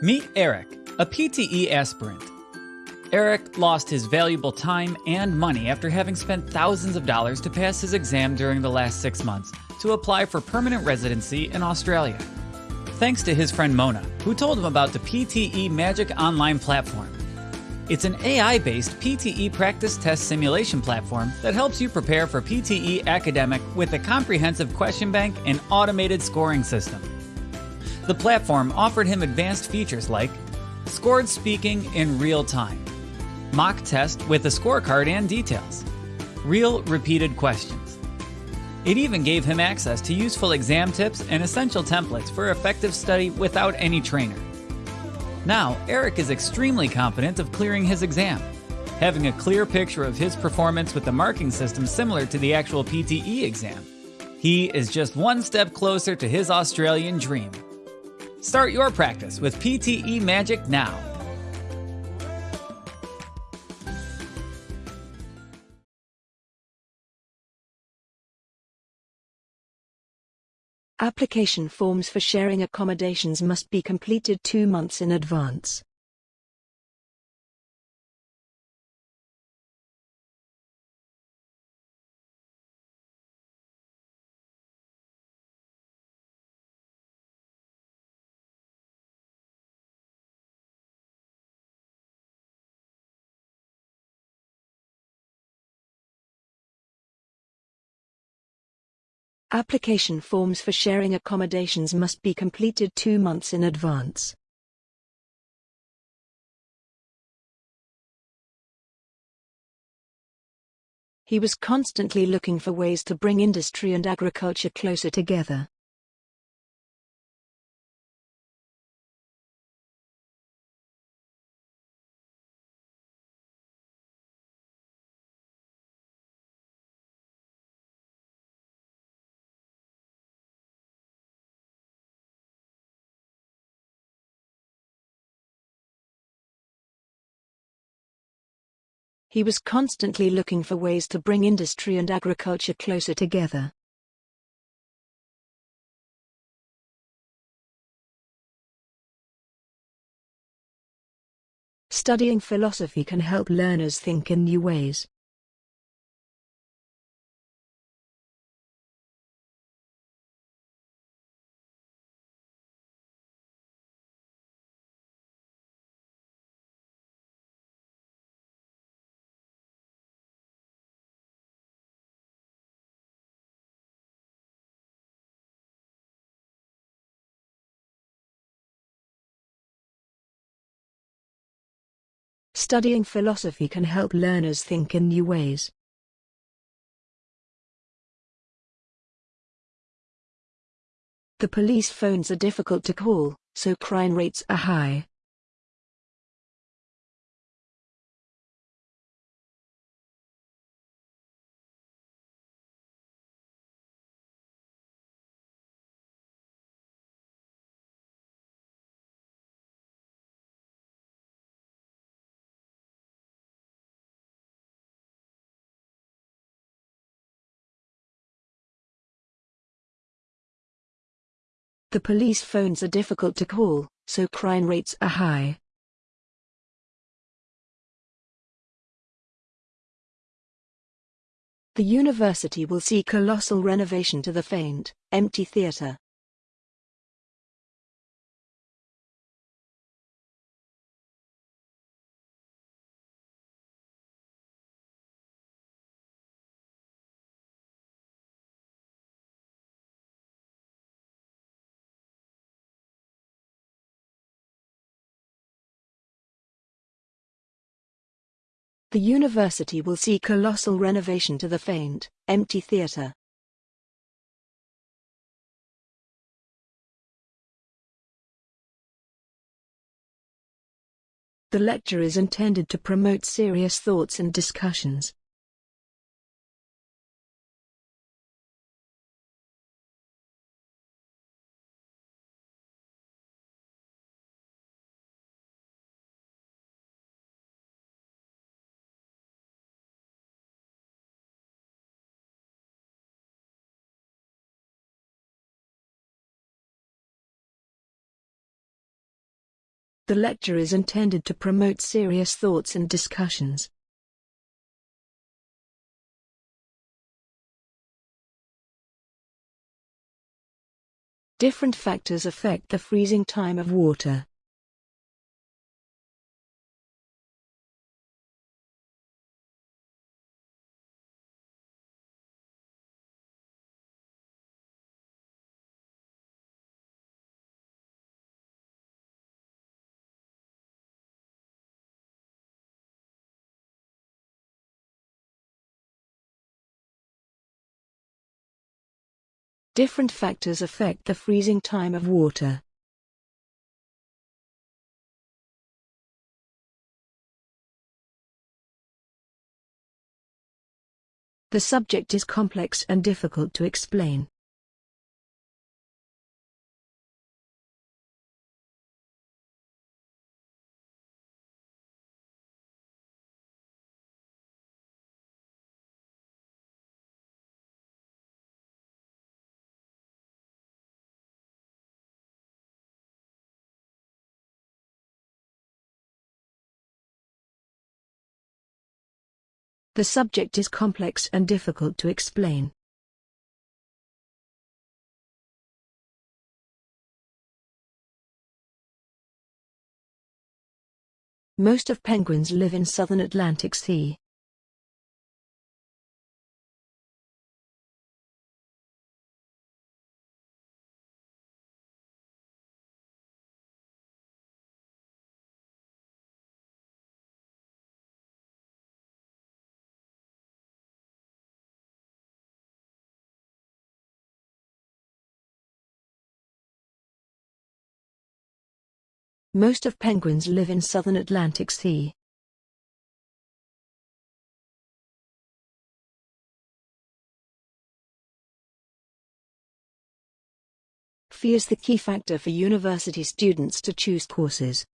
Meet Eric, a PTE aspirant. Eric lost his valuable time and money after having spent thousands of dollars to pass his exam during the last six months to apply for permanent residency in Australia. Thanks to his friend Mona, who told him about the PTE Magic Online platform. It's an AI based PTE practice test simulation platform that helps you prepare for PTE academic with a comprehensive question bank and automated scoring system. The platform offered him advanced features like scored speaking in real time, mock test with a scorecard and details, real repeated questions. It even gave him access to useful exam tips and essential templates for effective study without any trainer. Now, Eric is extremely confident of clearing his exam, having a clear picture of his performance with the marking system similar to the actual PTE exam. He is just one step closer to his Australian dream. Start your practice with PTE Magic now. Application forms for sharing accommodations must be completed two months in advance. Application forms for sharing accommodations must be completed two months in advance. He was constantly looking for ways to bring industry and agriculture closer together. He was constantly looking for ways to bring industry and agriculture closer together. Studying philosophy can help learners think in new ways. Studying philosophy can help learners think in new ways. The police phones are difficult to call, so crime rates are high. The police phones are difficult to call, so crime rates are high. The university will see colossal renovation to the faint, empty theatre. The university will see colossal renovation to the faint, empty theatre. The lecture is intended to promote serious thoughts and discussions. The lecture is intended to promote serious thoughts and discussions. Different factors affect the freezing time of water. Different factors affect the freezing time of water. The subject is complex and difficult to explain. The subject is complex and difficult to explain. Most of penguins live in southern Atlantic Sea. Most of penguins live in southern Atlantic Sea. Fee is the key factor for university students to choose courses.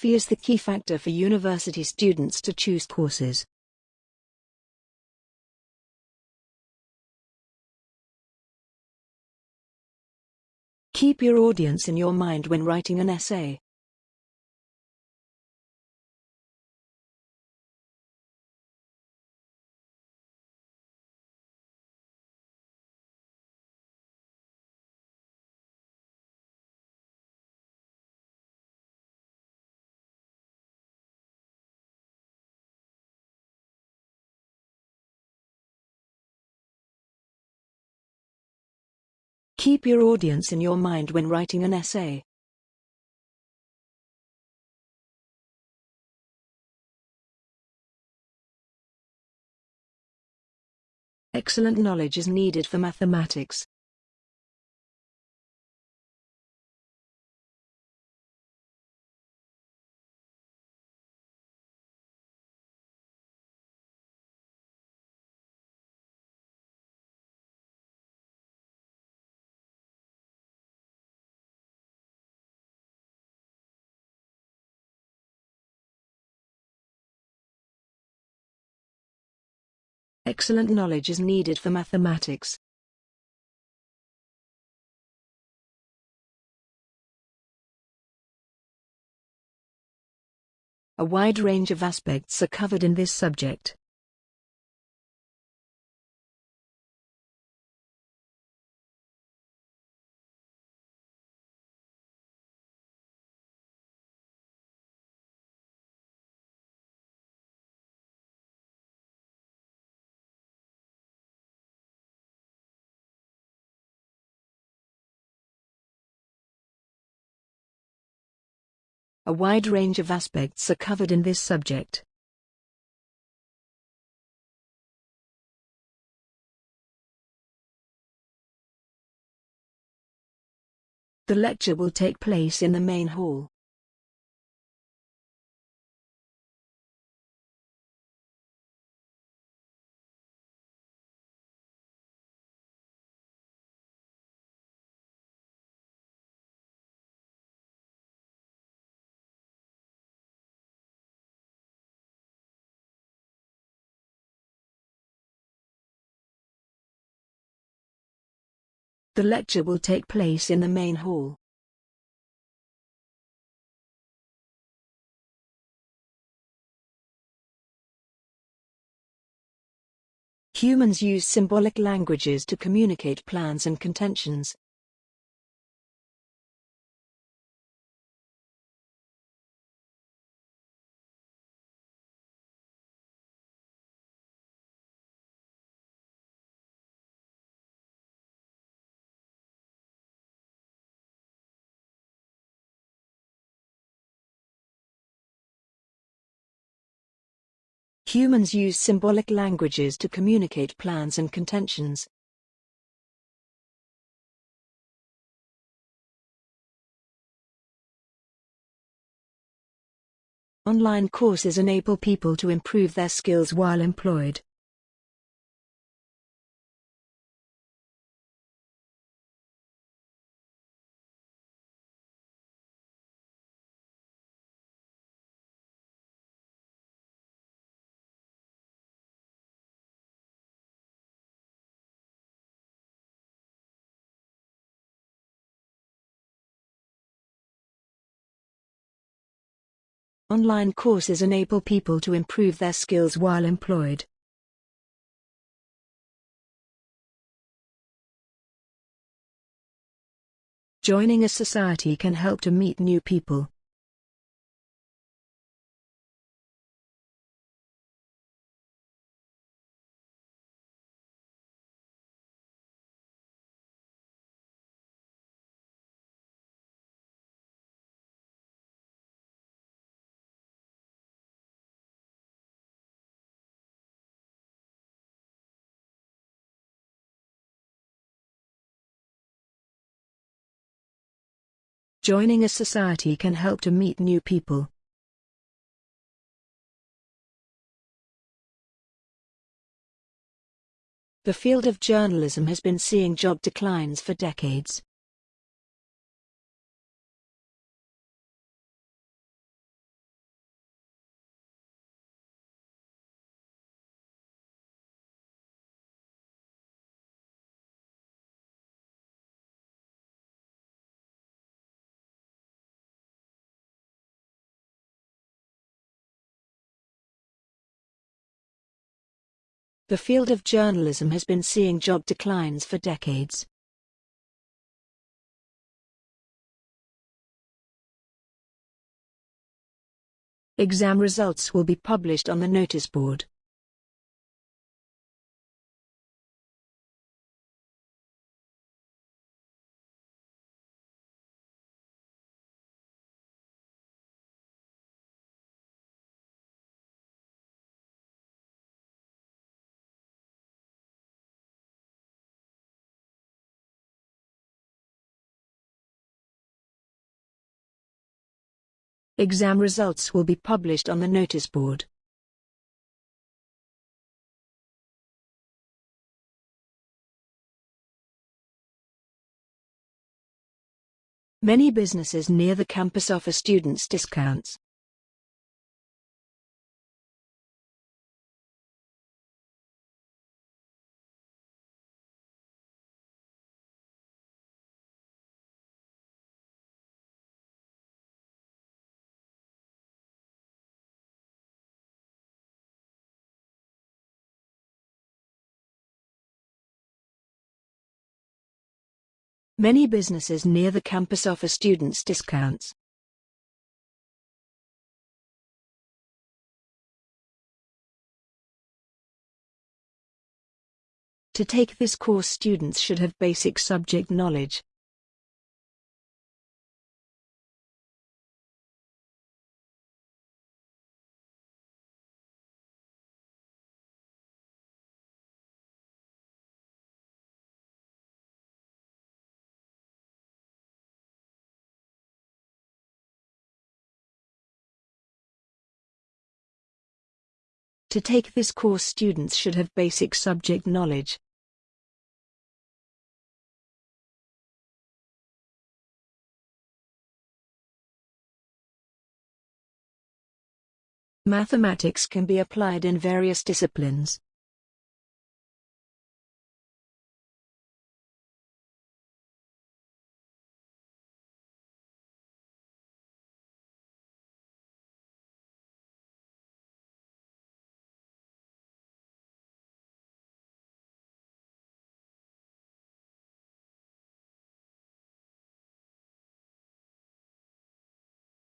Fee is the key factor for university students to choose courses. Keep your audience in your mind when writing an essay. Keep your audience in your mind when writing an essay. Excellent knowledge is needed for mathematics. Excellent knowledge is needed for mathematics. A wide range of aspects are covered in this subject. A wide range of aspects are covered in this subject. The lecture will take place in the main hall. The lecture will take place in the main hall. Humans use symbolic languages to communicate plans and contentions. Humans use symbolic languages to communicate plans and contentions. Online courses enable people to improve their skills while employed. Online courses enable people to improve their skills while employed. Joining a society can help to meet new people. Joining a society can help to meet new people. The field of journalism has been seeing job declines for decades. The field of journalism has been seeing job declines for decades. Exam results will be published on the notice board. Exam results will be published on the notice board. Many businesses near the campus offer students discounts. Many businesses near the campus offer students discounts. To take this course students should have basic subject knowledge. To take this course students should have basic subject knowledge. Mathematics can be applied in various disciplines.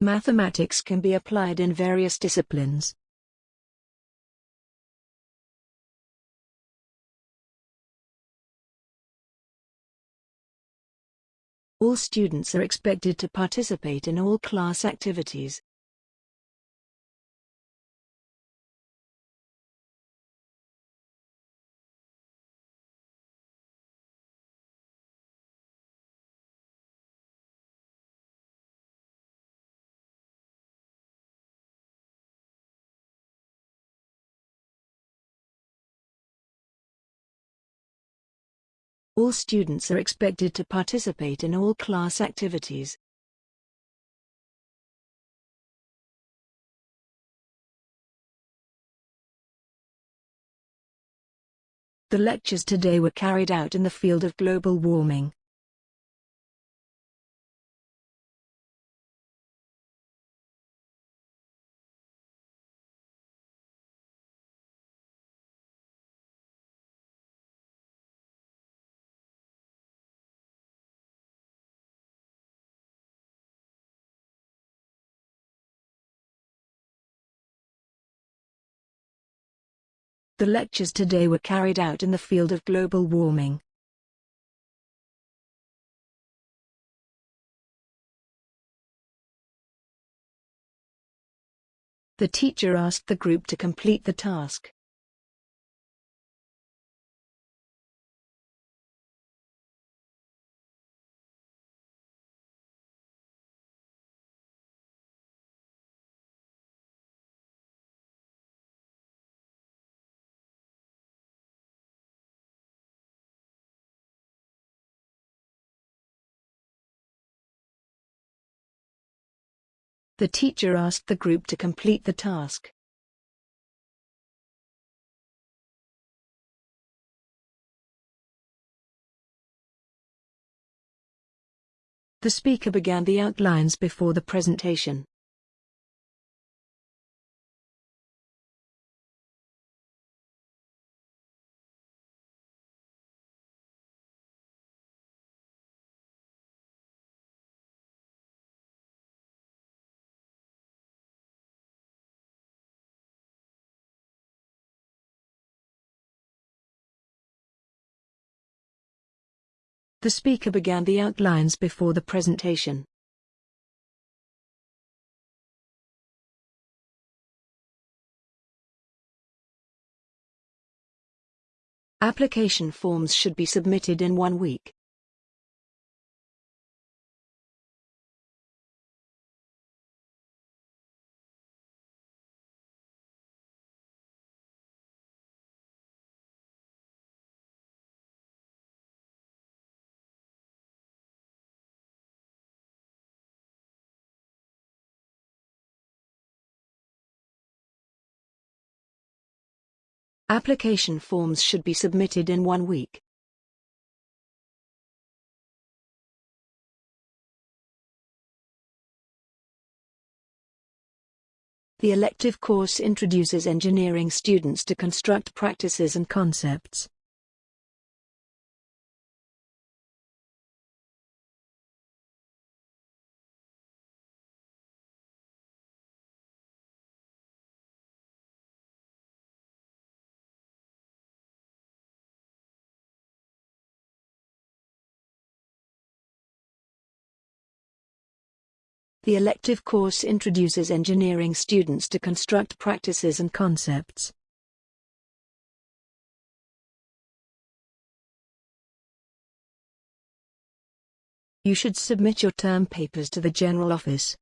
Mathematics can be applied in various disciplines. All students are expected to participate in all class activities. All students are expected to participate in all class activities. The lectures today were carried out in the field of global warming. The lectures today were carried out in the field of global warming. The teacher asked the group to complete the task. The teacher asked the group to complete the task. The speaker began the outlines before the presentation. The speaker began the outlines before the presentation. Application forms should be submitted in one week. Application forms should be submitted in one week. The elective course introduces engineering students to construct practices and concepts. The elective course introduces engineering students to construct practices and concepts. You should submit your term papers to the General Office.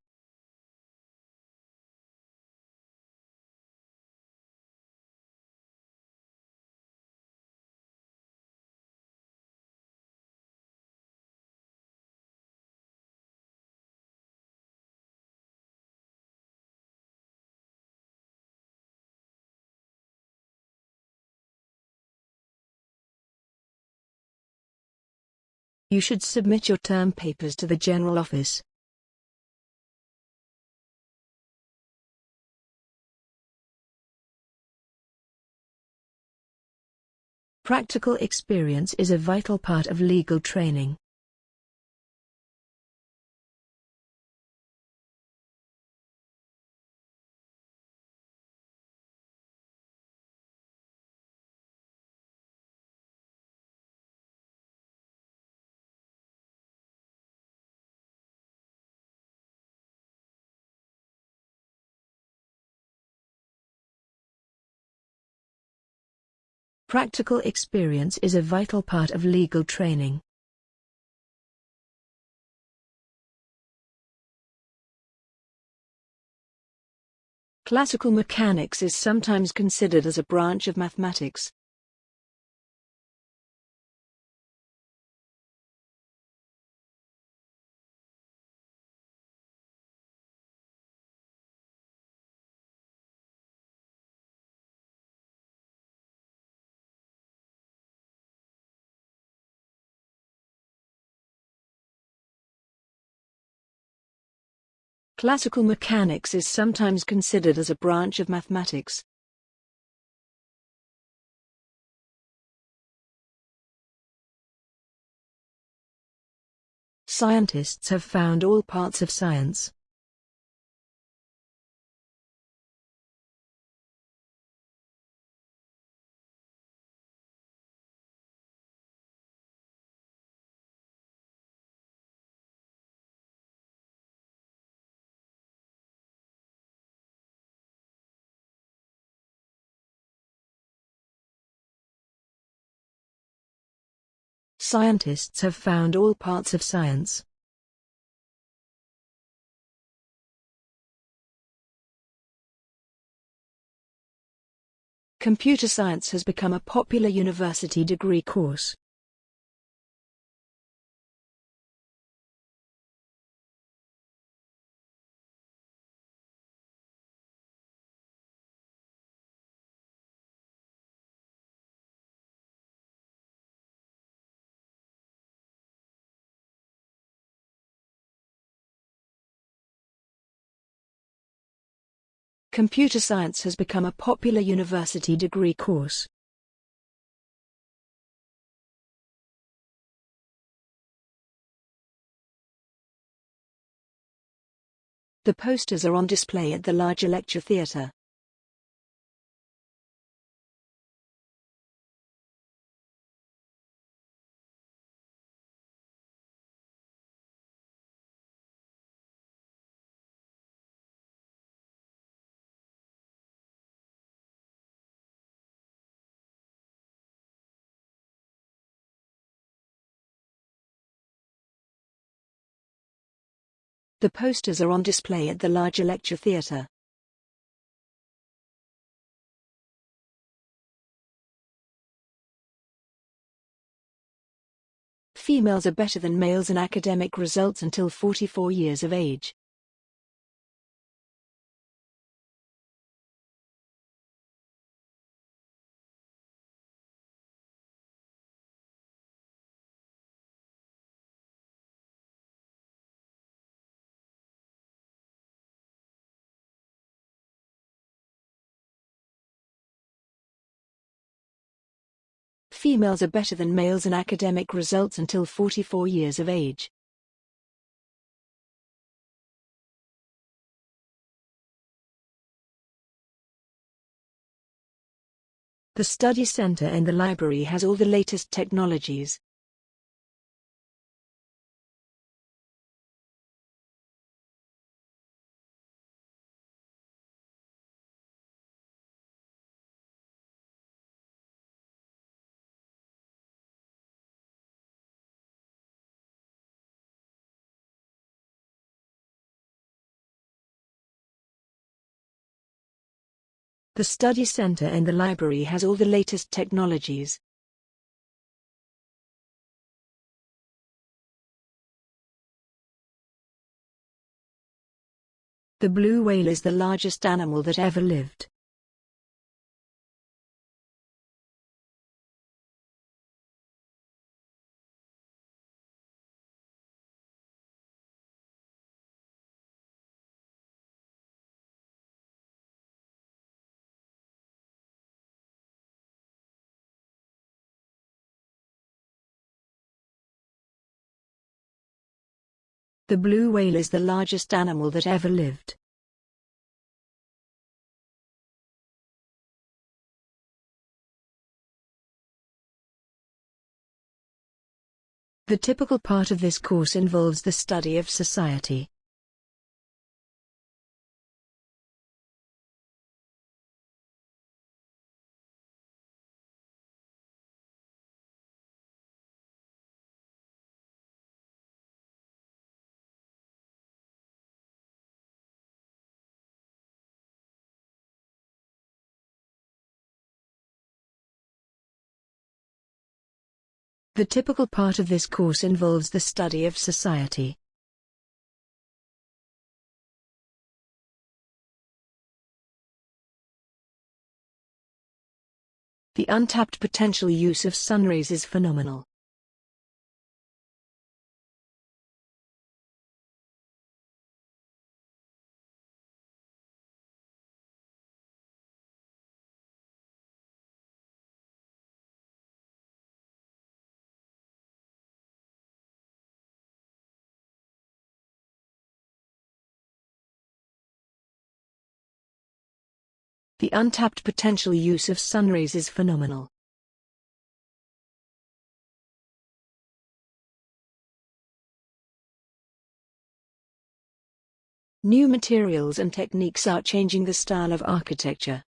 You should submit your term papers to the General Office. Practical experience is a vital part of legal training. Practical experience is a vital part of legal training. Classical mechanics is sometimes considered as a branch of mathematics. Classical mechanics is sometimes considered as a branch of mathematics. Scientists have found all parts of science. Scientists have found all parts of science. Computer science has become a popular university degree course. Computer science has become a popular university degree course. The posters are on display at the larger lecture theatre. The posters are on display at the larger lecture theatre. Females are better than males in academic results until 44 years of age. Females are better than males in academic results until 44 years of age. The study center in the library has all the latest technologies. The study center and the library has all the latest technologies. The blue whale is the largest animal that ever lived. The blue whale is the largest animal that ever lived. The typical part of this course involves the study of society. The typical part of this course involves the study of society. The untapped potential use of sunrays is phenomenal. The untapped potential use of sunrays is phenomenal. New materials and techniques are changing the style of architecture.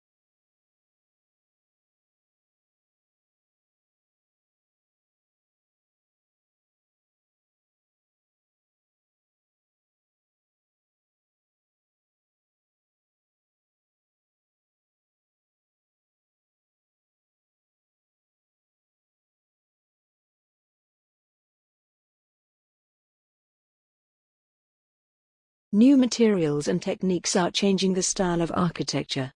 New materials and techniques are changing the style of architecture.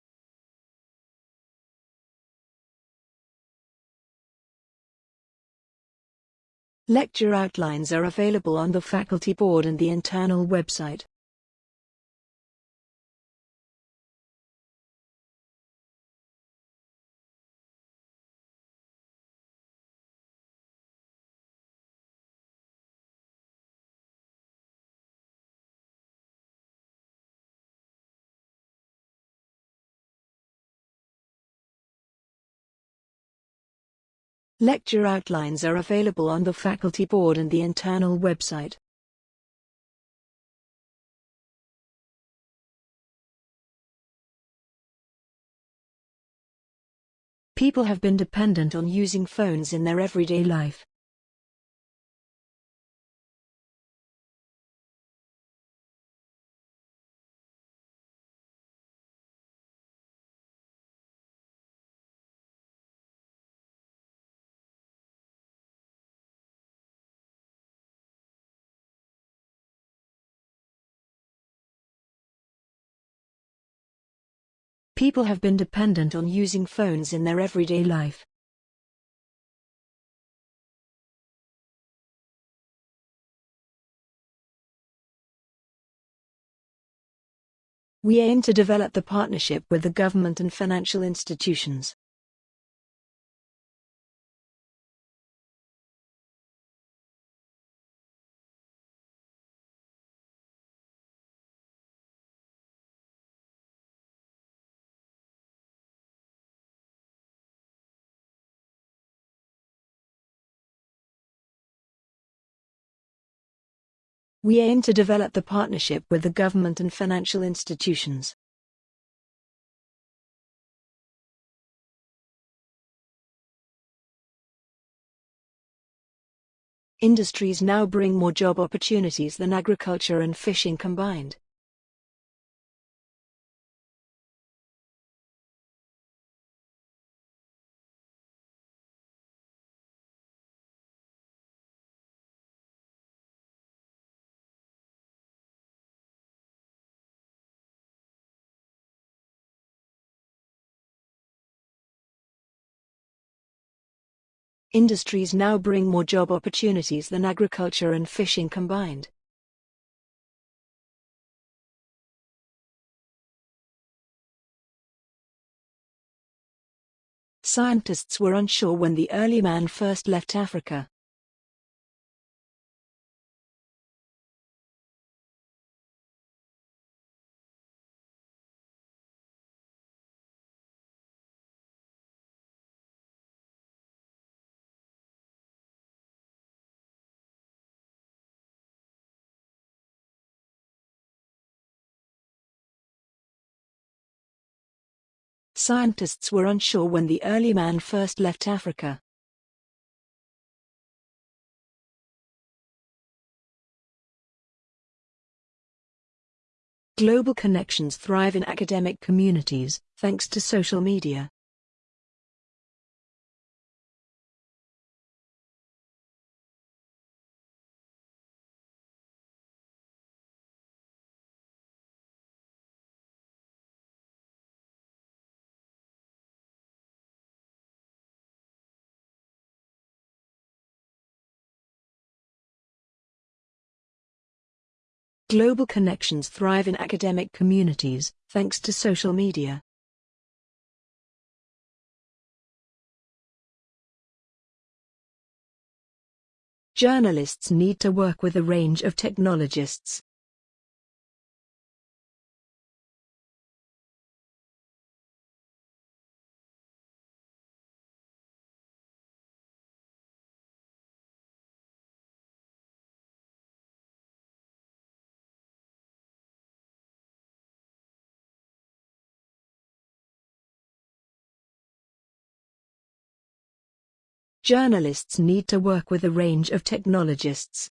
Lecture outlines are available on the faculty board and the internal website. Lecture outlines are available on the faculty board and the internal website. People have been dependent on using phones in their everyday life. People have been dependent on using phones in their everyday life. We aim to develop the partnership with the government and financial institutions. We aim to develop the partnership with the government and financial institutions. Industries now bring more job opportunities than agriculture and fishing combined. Industries now bring more job opportunities than agriculture and fishing combined. Scientists were unsure when the early man first left Africa. Scientists were unsure when the early man first left Africa. Global connections thrive in academic communities, thanks to social media. Global connections thrive in academic communities, thanks to social media. Journalists need to work with a range of technologists. Journalists need to work with a range of technologists.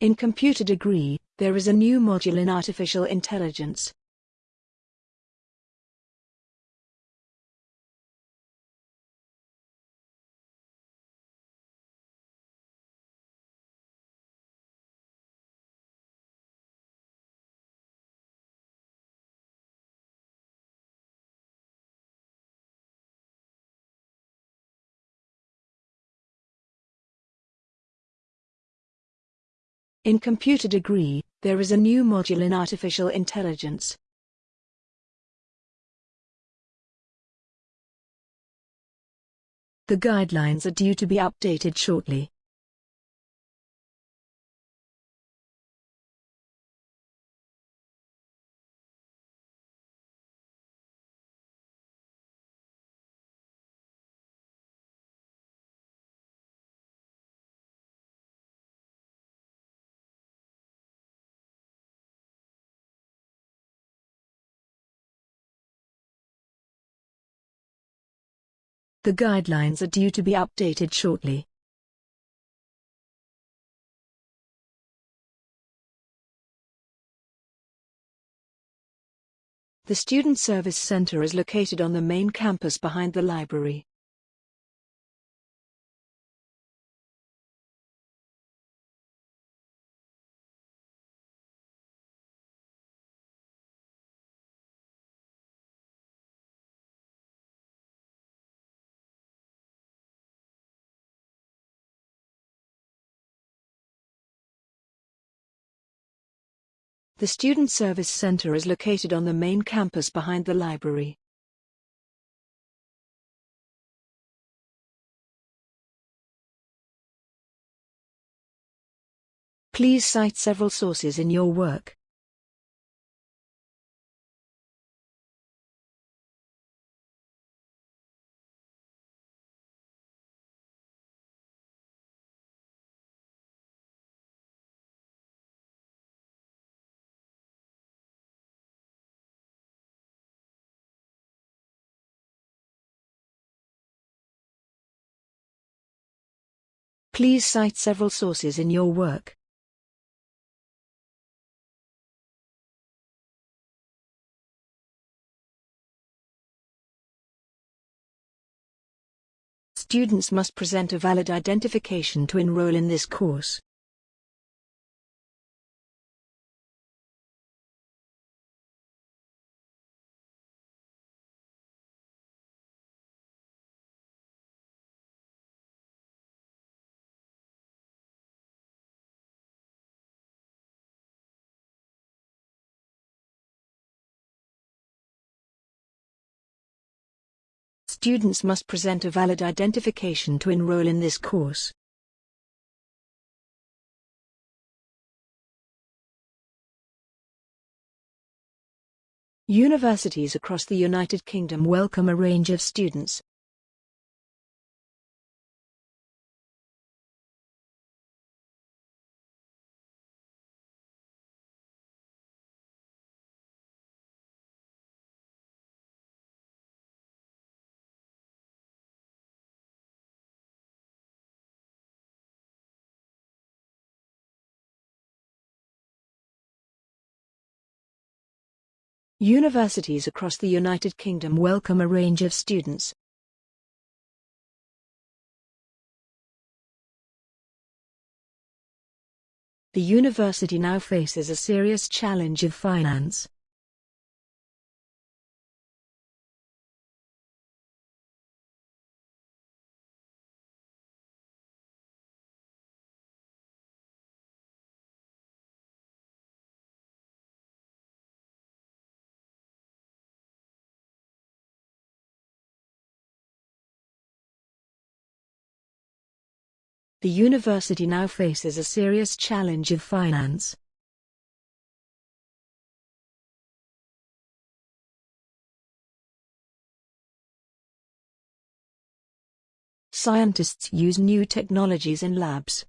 In computer degree, there is a new module in artificial intelligence. In computer degree, there is a new module in artificial intelligence. The guidelines are due to be updated shortly. The guidelines are due to be updated shortly. The Student Service Center is located on the main campus behind the library. The Student Service Center is located on the main campus behind the library. Please cite several sources in your work. Please cite several sources in your work. Students must present a valid identification to enroll in this course. Students must present a valid identification to enroll in this course. Universities across the United Kingdom welcome a range of students, Universities across the United Kingdom welcome a range of students. The university now faces a serious challenge of finance. The university now faces a serious challenge of finance. Scientists use new technologies in labs.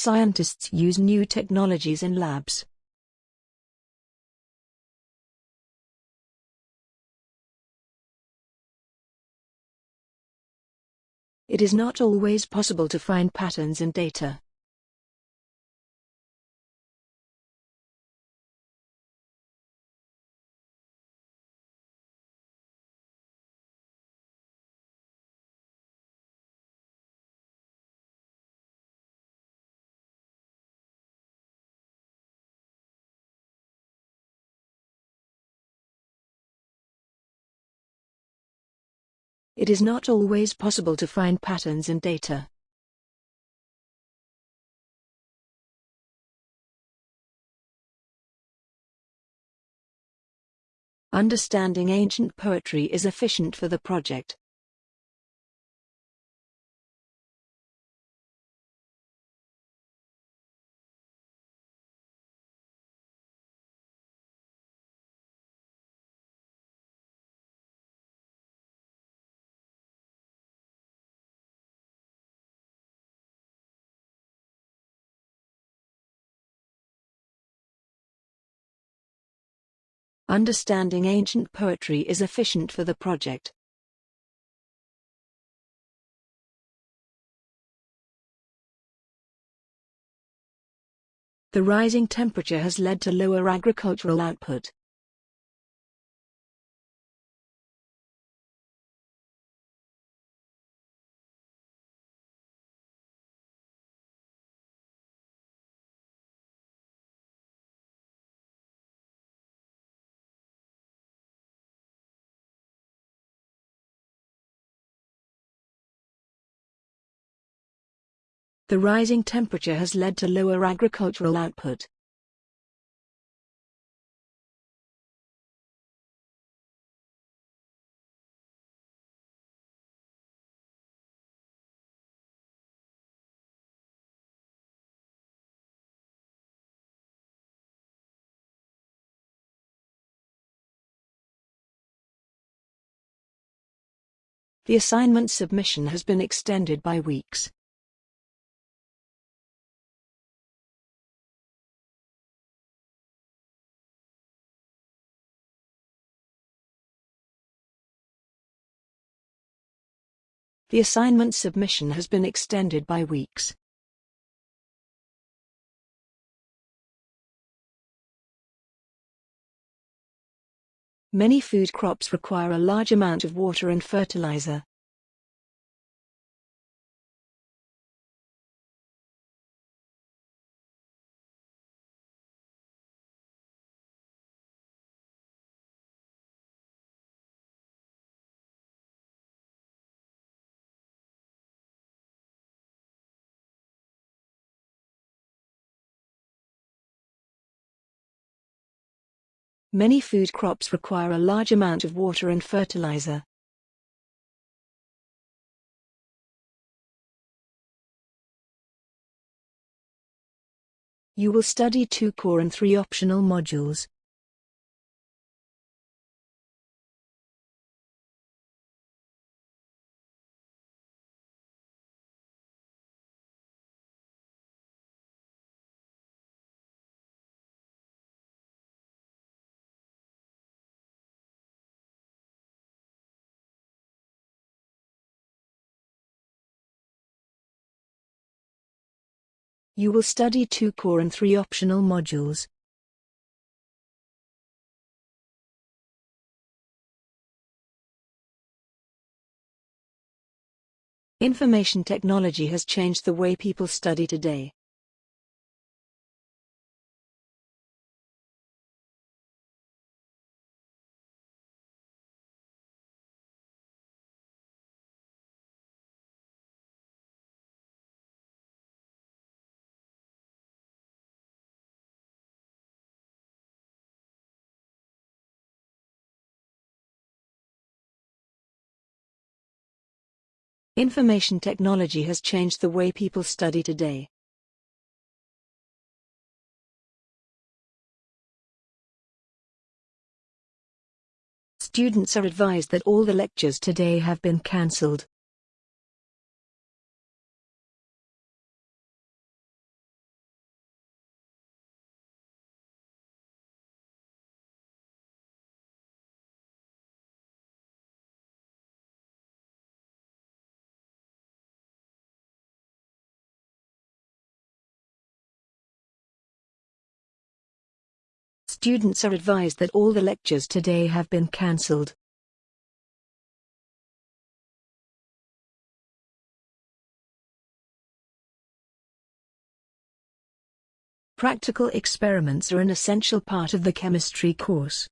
Scientists use new technologies in labs. It is not always possible to find patterns in data. It is not always possible to find patterns in data. Understanding ancient poetry is efficient for the project. Understanding ancient poetry is efficient for the project. The rising temperature has led to lower agricultural output. The rising temperature has led to lower agricultural output. The assignment submission has been extended by weeks. The assignment submission has been extended by weeks. Many food crops require a large amount of water and fertilizer. Many food crops require a large amount of water and fertilizer. You will study two core and three optional modules. You will study two core and three optional modules. Information technology has changed the way people study today. Information technology has changed the way people study today. Students are advised that all the lectures today have been cancelled. Students are advised that all the lectures today have been cancelled. Practical experiments are an essential part of the chemistry course.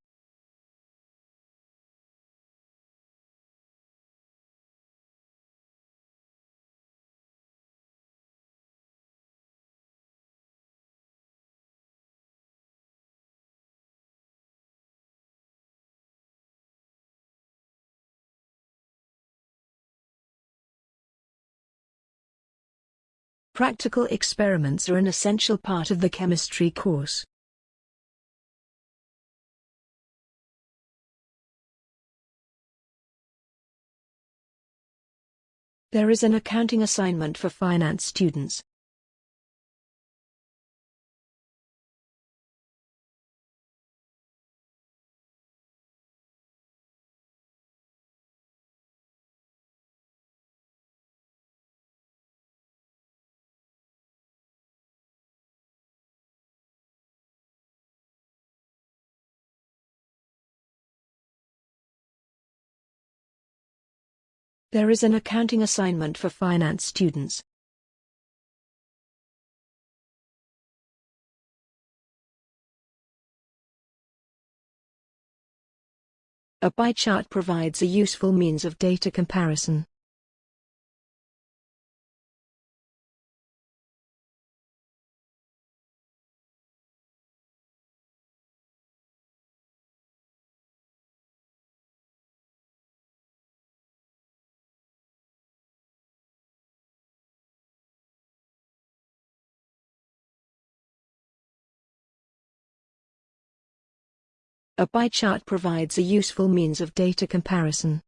Practical experiments are an essential part of the chemistry course. There is an accounting assignment for finance students. There is an accounting assignment for finance students. A pie chart provides a useful means of data comparison. A pie chart provides a useful means of data comparison.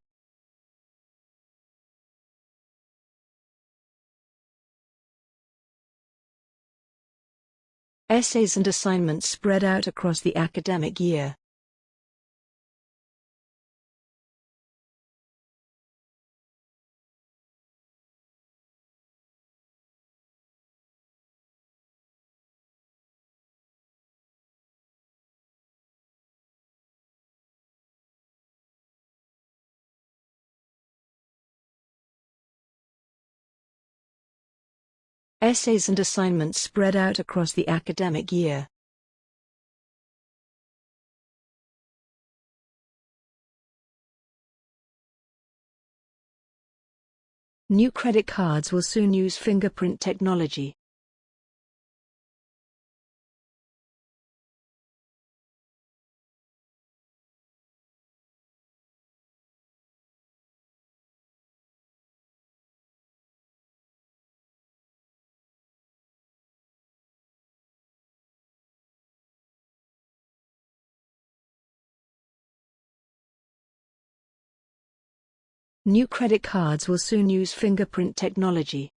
Essays and assignments spread out across the academic year. Essays and assignments spread out across the academic year. New credit cards will soon use fingerprint technology. New credit cards will soon use fingerprint technology.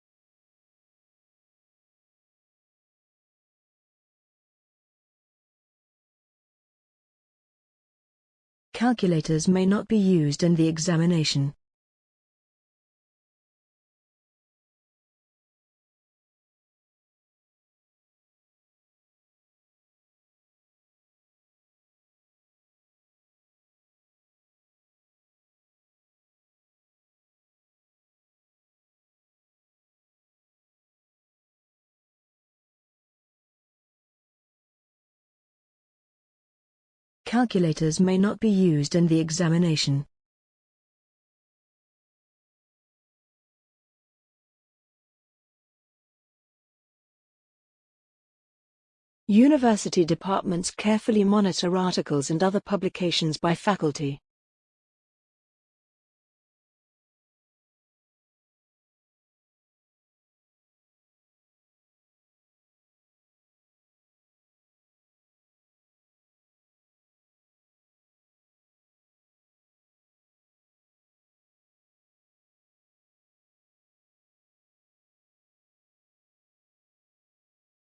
Calculators may not be used in the examination. Calculators may not be used in the examination. University departments carefully monitor articles and other publications by faculty.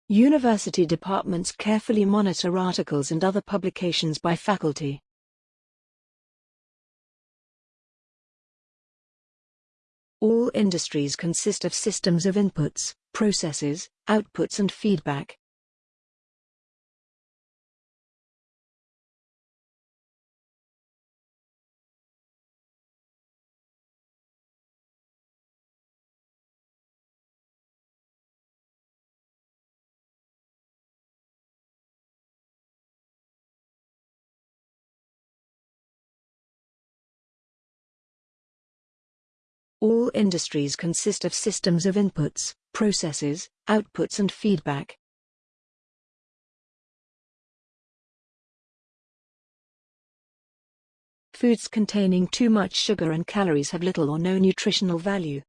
University departments carefully monitor articles and other publications by faculty. All industries consist of systems of inputs, processes, outputs and feedback. All industries consist of systems of inputs, processes, outputs and feedback. Foods containing too much sugar and calories have little or no nutritional value.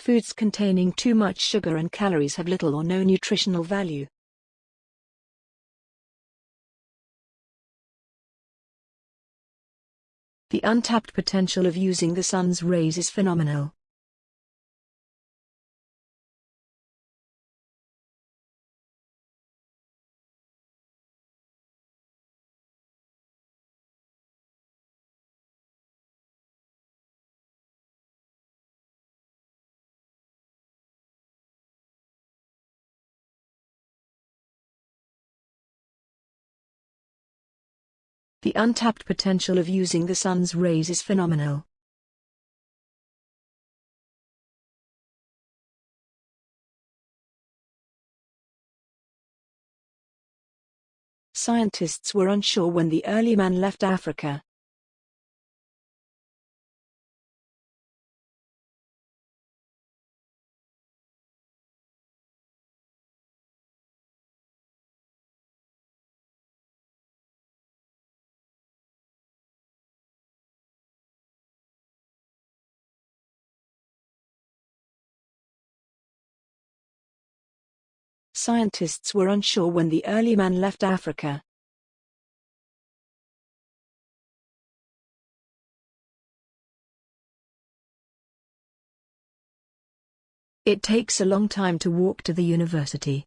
Foods containing too much sugar and calories have little or no nutritional value. The untapped potential of using the sun's rays is phenomenal. The untapped potential of using the sun's rays is phenomenal. Scientists were unsure when the early man left Africa. Scientists were unsure when the early man left Africa. It takes a long time to walk to the university.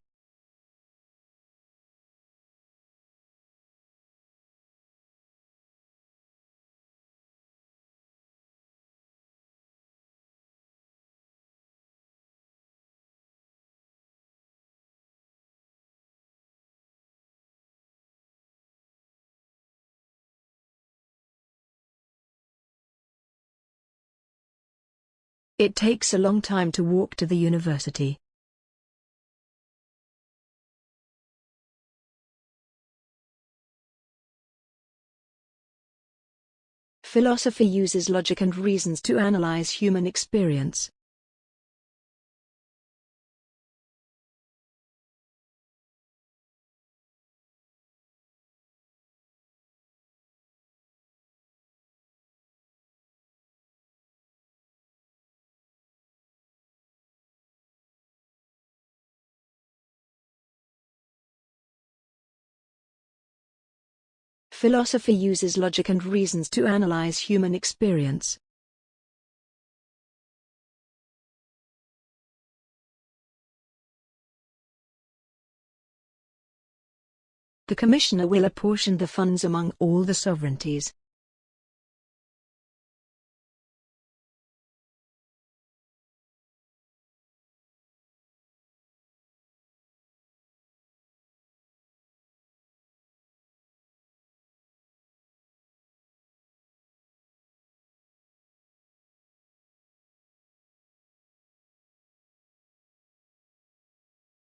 It takes a long time to walk to the university. Philosophy uses logic and reasons to analyze human experience. Philosophy uses logic and reasons to analyze human experience. The Commissioner will apportion the funds among all the sovereignties.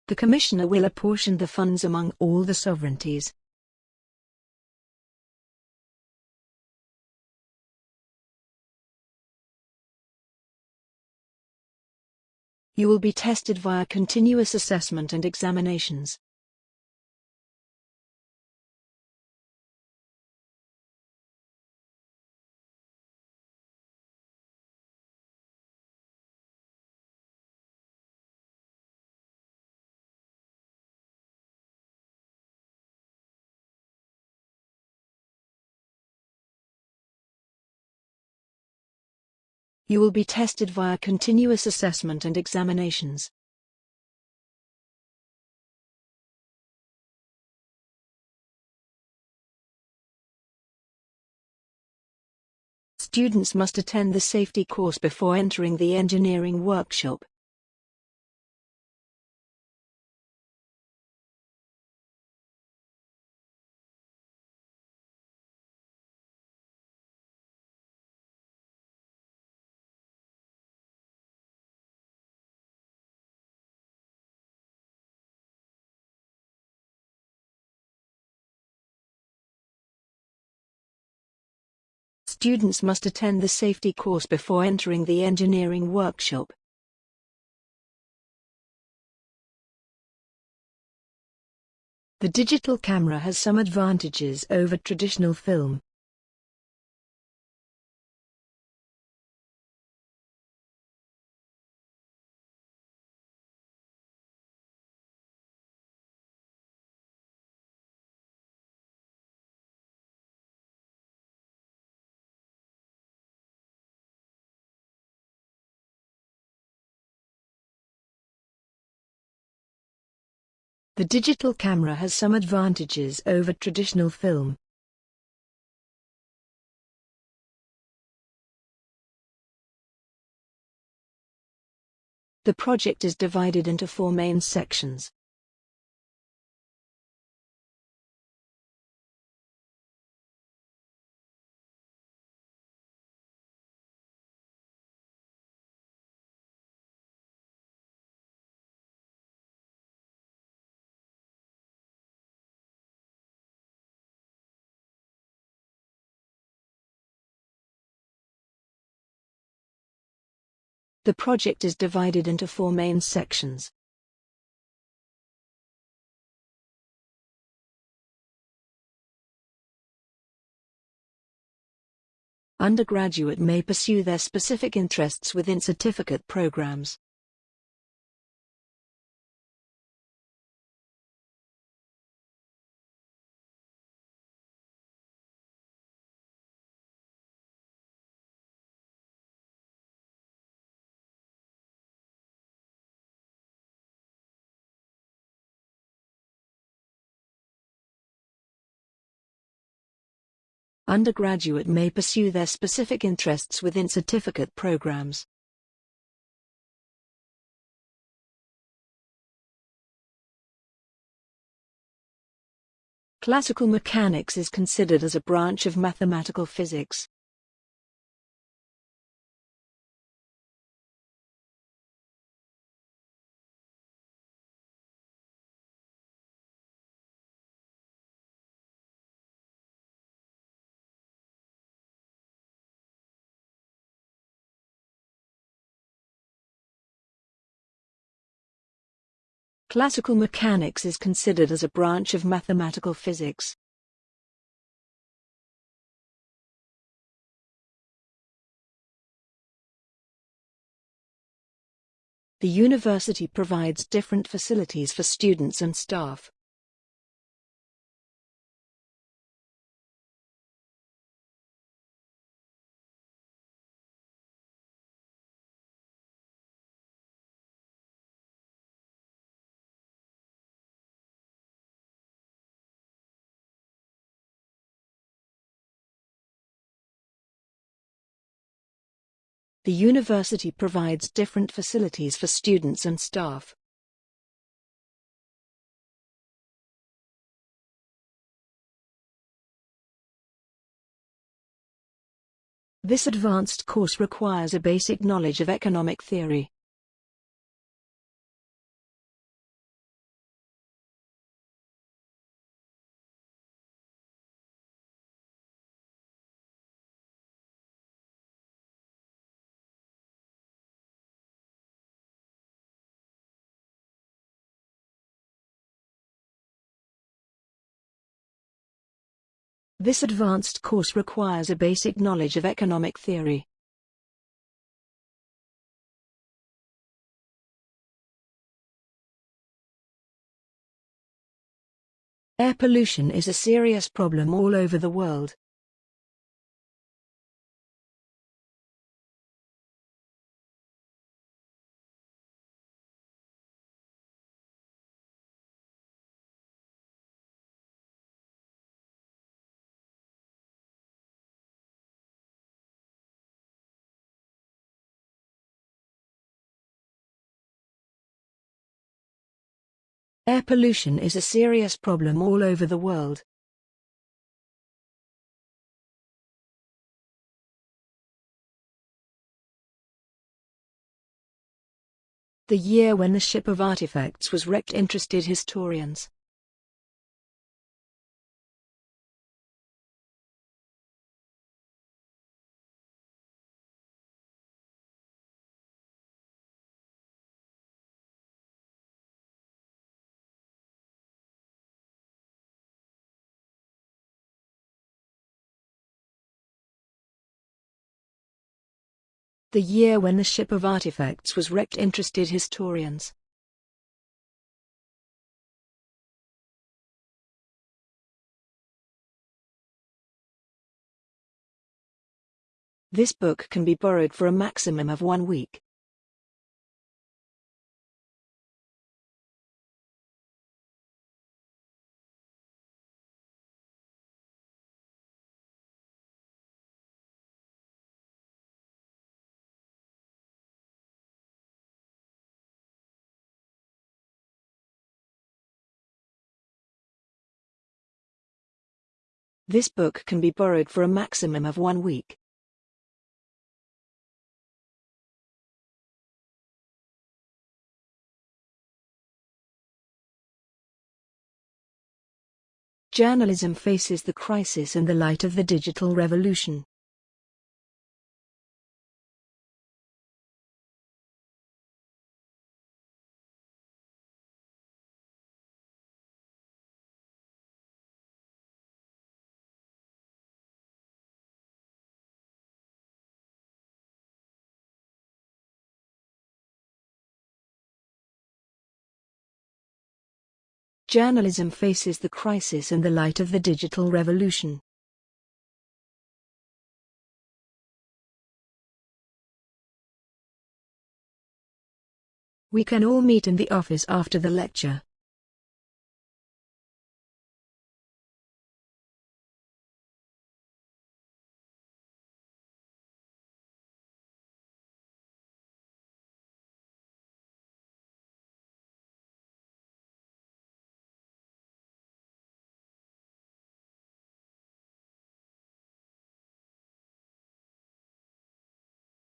The Commissioner will apportion the funds among all the sovereignties. You will be tested via continuous assessment and examinations. You will be tested via continuous assessment and examinations. Students must attend the safety course before entering the engineering workshop. Students must attend the safety course before entering the engineering workshop. The digital camera has some advantages over traditional film. The digital camera has some advantages over traditional film. The project is divided into four main sections. The project is divided into four main sections. Undergraduate may pursue their specific interests within certificate programs. Undergraduate may pursue their specific interests within certificate programs. Classical mechanics is considered as a branch of mathematical physics. Classical mechanics is considered as a branch of mathematical physics. The university provides different facilities for students and staff. The university provides different facilities for students and staff. This advanced course requires a basic knowledge of economic theory. This advanced course requires a basic knowledge of economic theory. Air pollution is a serious problem all over the world. Air pollution is a serious problem all over the world. The year when the ship of artifacts was wrecked interested historians. The year when the ship of artifacts was wrecked interested historians. This book can be borrowed for a maximum of one week. This book can be borrowed for a maximum of one week. Journalism faces the crisis in the light of the digital revolution. Journalism faces the crisis in the light of the digital revolution. We can all meet in the office after the lecture.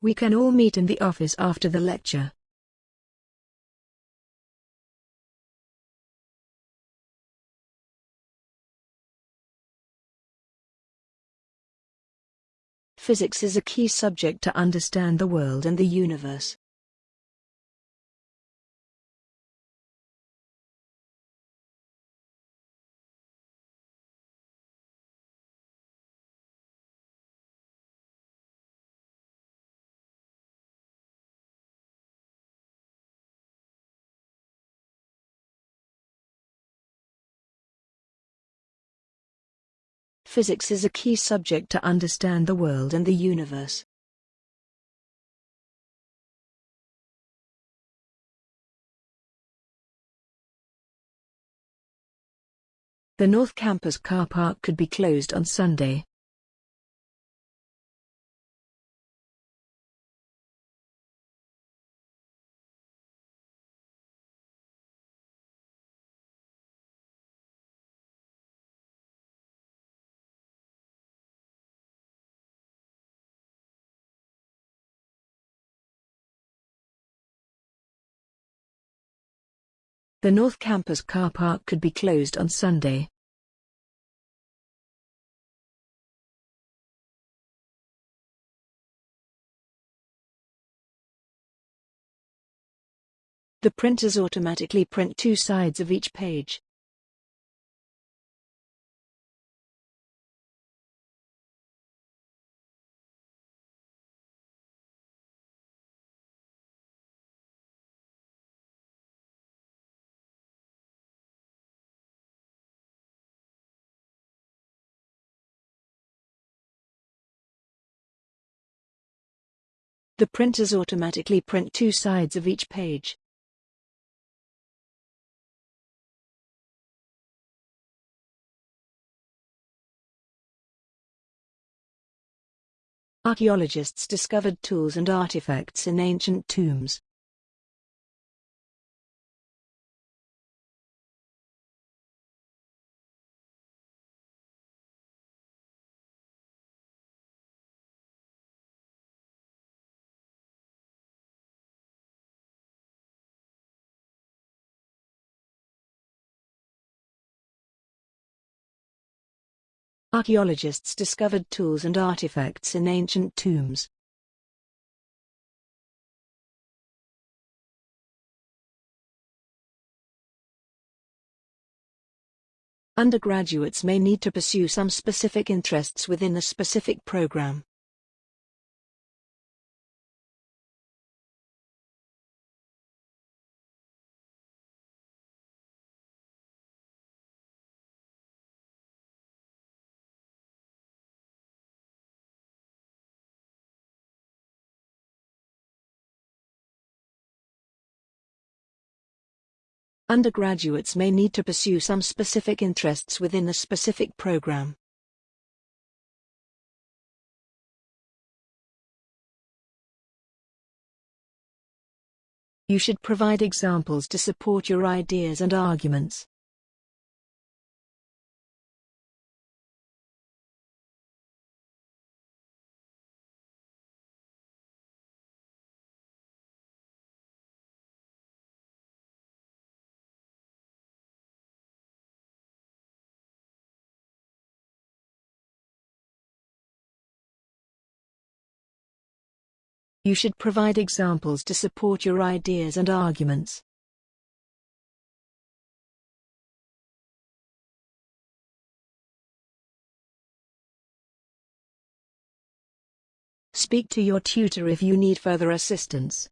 We can all meet in the office after the lecture. Physics is a key subject to understand the world and the universe. Physics is a key subject to understand the world and the universe. The North Campus car park could be closed on Sunday. The North Campus car park could be closed on Sunday. The printers automatically print two sides of each page. The printers automatically print two sides of each page. Archaeologists discovered tools and artifacts in ancient tombs. Archaeologists discovered tools and artifacts in ancient tombs. Undergraduates may need to pursue some specific interests within a specific program. Undergraduates may need to pursue some specific interests within a specific program. You should provide examples to support your ideas and arguments. You should provide examples to support your ideas and arguments. Speak to your tutor if you need further assistance.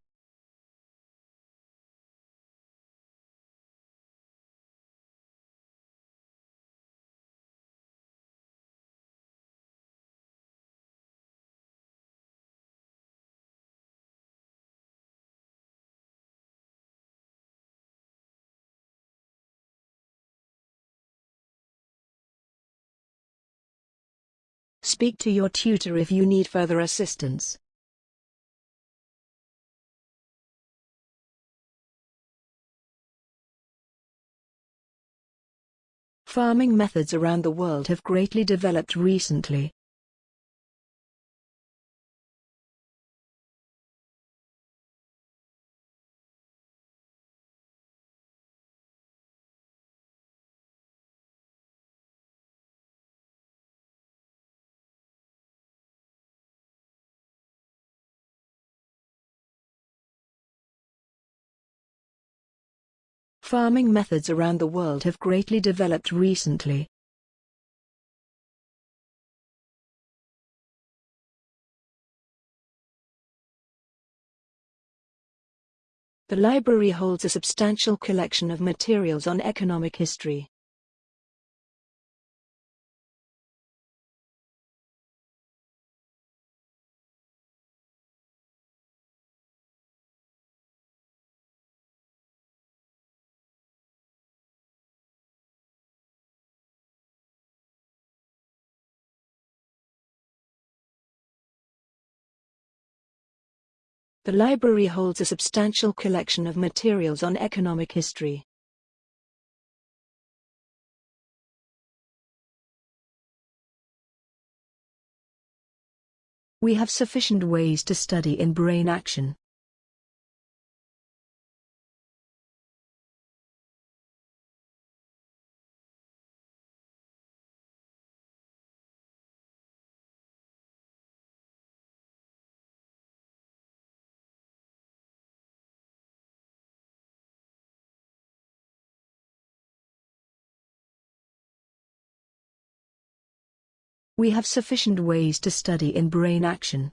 Speak to your tutor if you need further assistance. Farming methods around the world have greatly developed recently. Farming methods around the world have greatly developed recently. The library holds a substantial collection of materials on economic history. The library holds a substantial collection of materials on economic history. We have sufficient ways to study in brain action. We have sufficient ways to study in brain action.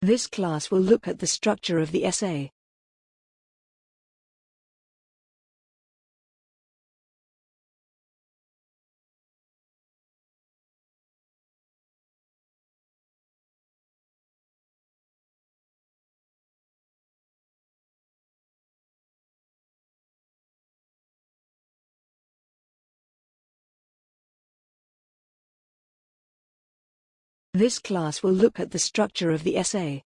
This class will look at the structure of the essay. This class will look at the structure of the essay.